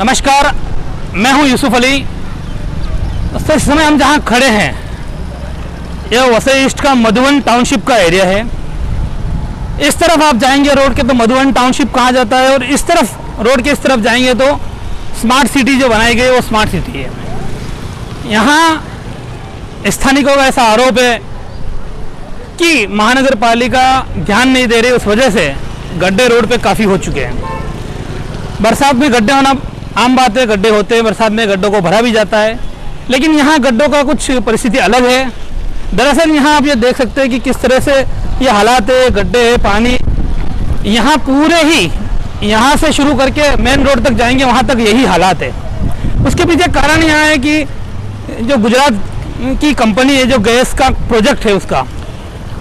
नमस्कार, मैं हूँ यूसुफ अली। दोस्तों इस समय हम जहाँ खड़े हैं, यह वसई ईस्ट का मधुबन टाउनशिप का एरिया है। इस तरफ़ आप जाएँगे रोड के तो मधुबन टाउनशिप कहा जाता है, और इस तरफ़, रोड के इस तरफ़ जाएँगे तो स्मार्ट सिटी जो बनाई गई वो स्मार्ट सिटी है। यहाँ स्थानिकों का ऐसा आरोप है कि महानगर पालिका ध्यान नहीं दे रही, उस वजह से गड्ढे रोड पे काफ़ी हो चुके हैं। बरसात में गड्ढे होना आम बात है गड्ढे होते हैं, बरसात में गड्ढों को भरा भी जाता है। लेकिन यहाँ गड्ढों का कुछ परिस्थिति अलग है। दरअसल यहाँ आप ये देख सकते हैं कि किस तरह से ये हालात है, गड्ढे है, पानी। यहाँ पूरे ही यहाँ से शुरू करके मेन रोड तक जाएँगे, वहाँ तक यही हालात है। उसके पीछे कारण यहाँ है कि जो गुजरात की कंपनी है, जो गैस का प्रोजेक्ट है उसका,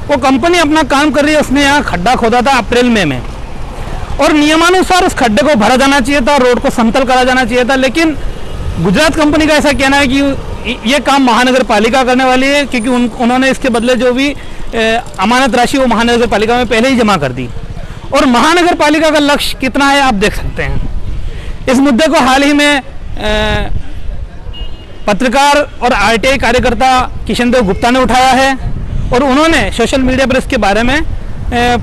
वो कंपनी अपना काम कर रही है, उसने यहाँ खड्डा खोदा था अप्रैल, मई में में। और नियमानुसार उस खड्डे को भरा जाना चाहिए था रोड को समतल करा जाना चाहिए था लेकिन गुजरात कंपनी का ऐसा कहना है कि ये काम महानगर पालिका करने वाली है क्योंकि उन, उन्होंने इसके बदले जो भी अमानत राशि वो महानगर पालिका में पहले ही जमा कर दी। और महानगर पालिका का लक्ष्य कितना है आप देख सकते हैं। इस मुद्दे को हाल ही में ए, पत्रकार और आरटीआई कार्यकर्ता किशन देव गुप्ता ने उठाया है और उन्होंने सोशल मीडिया पर इसके बारे में ए,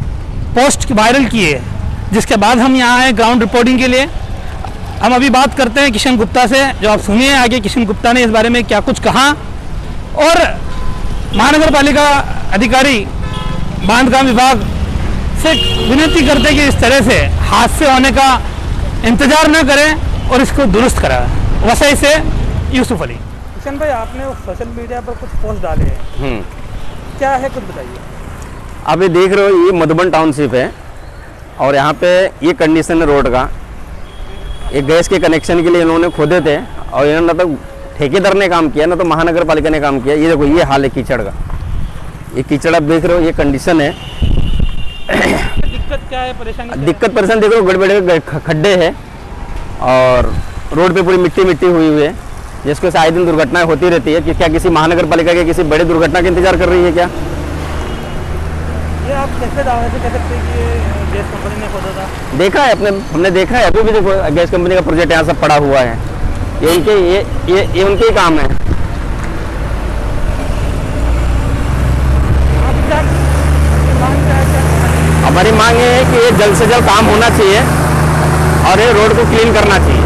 पोस्ट वायरल की है। जिसके बाद हम यहाँ आए ग्राउंड रिपोर्टिंग के लिए। हम अभी बात करते हैं किशन गुप्ता से जो आप सुनिए आगे किशन गुप्ता ने इस बारे में क्या कुछ कहा। और महानगर पालिका अधिकारी बांधकाम विभाग से विनती करते हैं कि इस तरह से हादसे होने का इंतज़ार न करें और इसको दुरुस्त कराएँ वसई से यूसुफ अली। किशन भाई आपने सोशल मीडिया पर कुछ पोस्ट डाले हैं। हम्म। क्या है कुछ बताइए? आप ये देख रहे हो ये मधुबन टाउनशिप है। और यहाँ पे ये कंडीशन है रोड का। ये गैस के कनेक्शन के लिए इन्होंने खोदे थे और इन्होंने ना तो ठेकेदार ने काम किया ना तो महानगर पालिका ने काम किया। ये देखो ये हाल है कीचड़ का। ये कीचड़ आप देख रहे हो ये कंडीशन है। दिक्कत क्या है परेशानी दिक्कत परेशान देख रहे हो बड़े बड़े खड्डे है और रोड पे पूरी मिट्टी मिट्टी हुई हुई है। जिसके से आए दिन दुर्घटनाएँ होती रहती है कि क्या किसी महानगर पालिका के किसी बड़ी दुर्घटना का इंतज़ार कर रही है क्या? ये आप कैसे दावे से कह सकते हैं कि ये गैस कंपनी ने खोदा था। देखा है अपने हमने देखा है अभी भी देखो गैस कंपनी का प्रोजेक्ट यहाँ सब पड़ा हुआ है। ये उनके ये ये ये उनके ही काम है। हमारी मांग ये है कि ये जल्द से जल्द काम होना चाहिए और ये रोड को क्लीन करना चाहिए।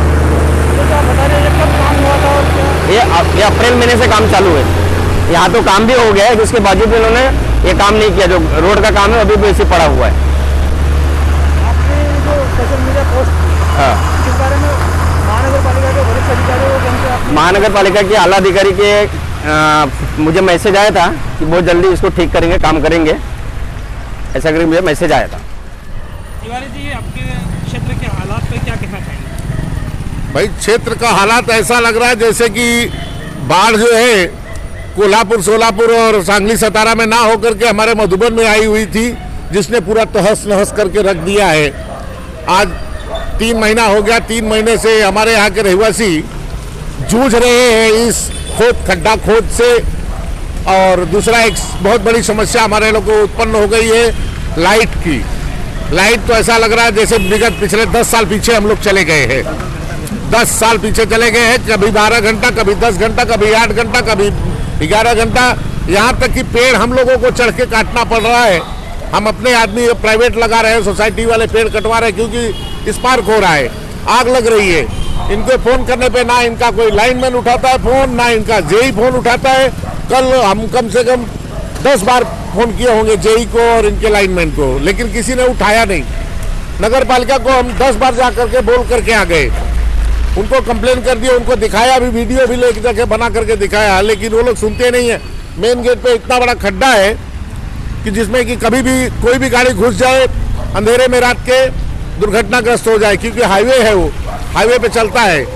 हैं ये ये अप्रैल महीने से काम चालू है। यहाँ तो काम भी हो गया है जिसके बावजूद भी इन्होंने ये काम नहीं किया जो रोड का काम है अभी भी ऐसे पड़ा हुआ है। आपने जो सोशल मीडिया पोस्ट हाँ। किस बारे में महानगर पालिका के आला अधिकारी के अ, मुझे मैसेज आया था कि बहुत जल्दी इसको ठीक करेंगे काम करेंगे। ऐसा करके मुझे मैसेज आया था। तिवारी जी आपके क्षेत्र के हालात पे क्या कहना चाहेंगे? भाई क्षेत्र का हालात ऐसा लग रहा है जैसे कि बाढ़ जो है कोल्हापुर, सोलापुर और सांगली सतारा में ना होकर के हमारे मधुबन में आई हुई थी, जिसने पूरा तहस नहस करके रख दिया है। आज तीन महीना हो गया, तीन महीने से हमारे यहाँ के रहवासी जूझ रहे हैं इस खोद, खड्डा खोद से। और दूसरा एक बहुत बड़ी समस्या हमारे लोग को उत्पन्न हो गई है, लाइट की। लाइट तो ऐसा लग रहा है जैसे विगत पिछले दस साल पीछे हम लोग चले गए हैं। दस साल पीछे चले गए हैं, कभी बारह घंटा, कभी दस घंटा, कभी आठ घंटा, कभी ग्यारह घंटा यहाँ तक कि पेड़ हम लोगों को चढ़ के काटना पड़ रहा है। हम अपने आदमी प्राइवेट लगा रहे हैं सोसाइटी वाले पेड़ कटवा रहे हैं क्योंकि स्पार्क हो रहा है, आग लग रही है। इनको फ़ोन करने पे ना इनका कोई लाइनमैन उठाता है फ़ोन ना इनका जेई फ़ोन उठाता है। कल हम कम से कम दस बार फ़ोन किए होंगे जेई को और इनके लाइनमैन को, लेकिन किसी ने उठाया नहीं। नगर पालिका को हम दस बार जा करके बोल करके आ गए। उनको कंप्लेन कर दिया, उनको दिखाया भी वीडियो भी लेके जाके बना करके दिखाया, लेकिन वो लोग सुनते नहीं है। मेन गेट पे इतना बड़ा खड्डा है कि जिसमें कि कभी भी कोई भी गाड़ी घुस जाए, अंधेरे में रात के दुर्घटनाग्रस्त हो जाए, क्योंकि हाईवे है वो हाईवे पे चलता है।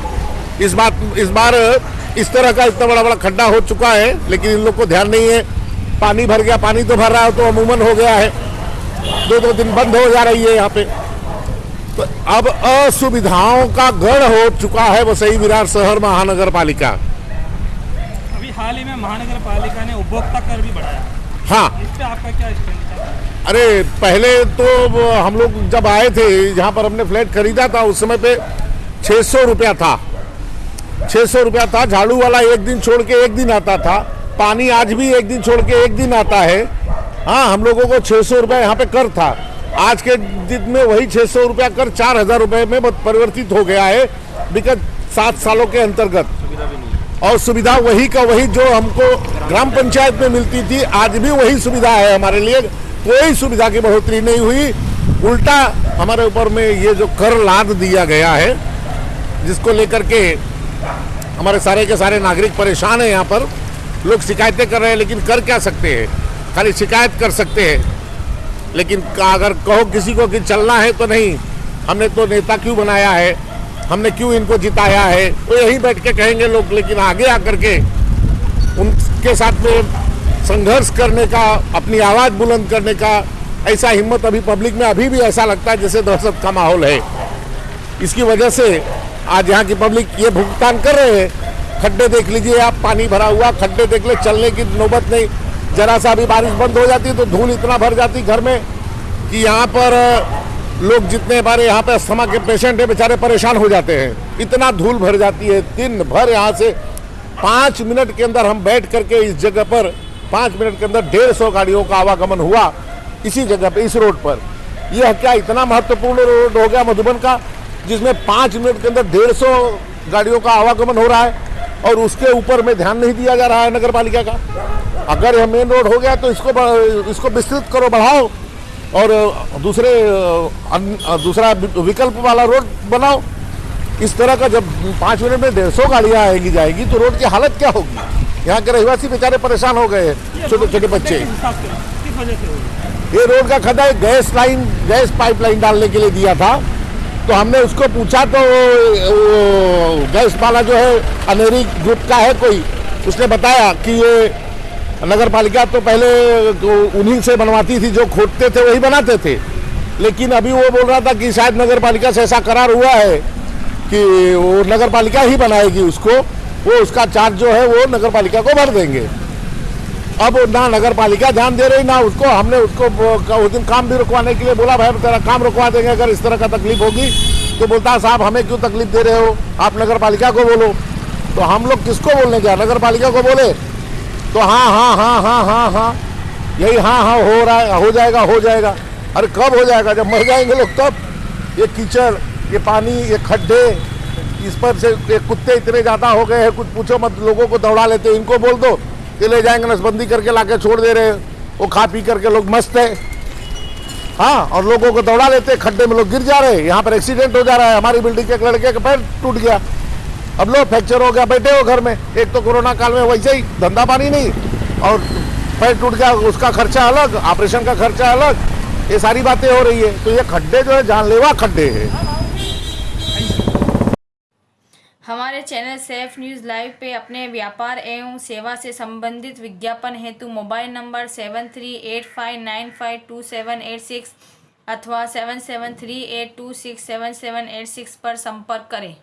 इस बात, इस बार इस तरह का इतना बड़ा बड़ा खड्डा हो चुका है, लेकिन इन लोग को ध्यान नहीं है। पानी भर गया, पानी तो भर रहा है तो अमूमन हो गया है। दो दो दिन बंद हो जा रही है यहाँ पे। तो अब असुविधाओं का गढ़ हो चुका है वसई विरार शहर महानगर पालिका अभी हाल ही में महानगर पालिका ने उपभोक्ता कर भी बढ़ाया। हाँ। इस पे आपका क्या अरे पहले तो हम लोग जब आए थे जहाँ पर हमने फ्लैट खरीदा था उस समय पे छः सौ रुपया था। छः सौ रुपया था झाड़ू वाला एक दिन छोड़ के एक दिन आता था। पानी आज भी एक दिन छोड़ के एक दिन आता है। हाँ हम लोगों को छः सौ रुपया यहाँ पे कर था। आज के दिन में वही छः सौ रुपया कर चार हज़ार रुपये में परिवर्तित हो गया है विगत सात सालों के अंतर्गत। और सुविधा वही का वही जो हमको ग्राम पंचायत में मिलती थी आज भी वही सुविधा है हमारे लिए। कोई सुविधा की बढ़ोतरी नहीं हुई। उल्टा हमारे ऊपर में ये जो कर लाद दिया गया है जिसको लेकर के हमारे सारे के सारे नागरिक परेशान हैं यहाँ पर। लोग शिकायतें कर रहे हैं लेकिन कर क्या सकते हैं? खाली शिकायत कर सकते हैं। लेकिन अगर कहो किसी को कि चलना है तो नहीं। हमने तो नेता क्यों बनाया है? हमने क्यों इनको जिताया है? तो यहीं बैठ के कहेंगे लोग, लेकिन आगे आकर के उनके साथ में संघर्ष करने का, अपनी आवाज़ बुलंद करने का ऐसा हिम्मत अभी पब्लिक में अभी भी ऐसा लगता है जैसे दहशत का माहौल है। इसकी वजह से आज यहाँ की पब्लिक ये भुगतान कर रहे हैं। खड्डे देख लीजिए आप, पानी भरा हुआ, खड्डे देख ले, चलने की नौबत नहीं। जरा सा अभी बारिश बंद हो जाती तो धूल इतना भर जाती घर में कि यहाँ पर लोग जितने बारे यहाँ पे अस्थमा के पेशेंट हैं, बेचारे परेशान हो जाते हैं। इतना धूल भर जाती है, दिन भर यहाँ से पाँच मिनट के अंदर हम बैठ करके इस जगह पर, पाँच मिनट के अंदर डेढ़ सौ गाड़ियों का आवागमन हुआ इसी जगह पे, इस रोड पर। यह क्या इतना महत्वपूर्ण रोड हो गया मधुबन का, जिसमें पाँच मिनट के अंदर डेढ़ सौ गाड़ियों का आवागमन हो रहा है? और उसके ऊपर में ध्यान नहीं दिया जा रहा है नगर पालिका का। अगर यह मेन रोड हो गया तो इसको इसको विस्तृत करो, बढ़ाओ और दूसरे दूसरा विकल्प वाला रोड बनाओ। इस तरह का जब पाँच मिनट में डेढ़ सौ गाड़ियाँ आएगी, जाएगी तो रोड की हालत क्या होगी? यहाँ के रहवासी बेचारे परेशान हो गए छोटे छोटे बच्चे। ये रोड का एक गैस लाइन, गैस पाइपलाइन डालने के लिए दिया था। तो हमने उसको पूछा तो गैस वाला जो है, अनेरी ग्रुप का है कोई, उसने बताया कि ये नगर पालिका तो पहले तो उन्हीं से बनवाती थी, जो खोदते थे, वही बनाते थे। लेकिन अभी वो बोल रहा था कि शायद नगर पालिका से ऐसा करार हुआ है कि वो नगर पालिका ही बनाएगी उसको, वो उसका चार्ज जो है, वो नगर पालिका को भर देंगे। अब ना नगर पालिका ध्यान दे रही, ना उसको, हमने उसको उस दिन काम भी रुकवाने के लिए बोला, भाई, तेरा काम रुकवा देंगे, अगर इस तरह का तकलीफ़ होगी। तो बोलता है साहब, हमें क्यों तकलीफ़ दे रहे हो? आप नगर पालिका को बोलो। तो हम लोग किसको बोलने गया? नगर पालिका को बोले। तो हाँ हाँ हाँ हाँ हाँ हाँ यही हाँ हाँ हो रहा है, हो जाएगा हो जाएगा। अरे, कब हो जाएगा? जब मर जाएँगे लोग तब। ये कीचड़, ये पानी, ये खड्डे, इस पर से कुत्ते इतने ज़्यादा हो गए हैं, कुछ पूछो मत, लोगों को दौड़ा लेते इनको बोल दो। कि ले जाएँगे, नसबंदी करके लाके छोड़ दे रहे हैं। वो खा पी करके लोग मस्त है। हाँ और लोगों को दौड़ा लेते हैं, खड्डे में लोग गिर जा रहे हैं। यहाँ पर एक्सीडेंट हो जा रहा है। हमारी बिल्डिंग के एक लड़के का पैर टूट गया। अब लोग फ्रैक्चर हो गया, बैठे हो घर में। एक तो कोरोना काल में वैसे ही धंधा पानी नहीं, और पैर टूट गया, उसका खर्चा अलग ऑपरेशन का खर्चा अलग। ये सारी बातें हो रही है। तो ये खड्डे जो है, जानलेवा खड्डे हैं। हमारे चैनल सेफ़ न्यूज़ लाइव पे अपने व्यापार एवं सेवा से संबंधित विज्ञापन हेतु mobile number seven three eight five nine five two seven eight six अथवा seven seven three eight two six seven seven eight six पर संपर्क करें।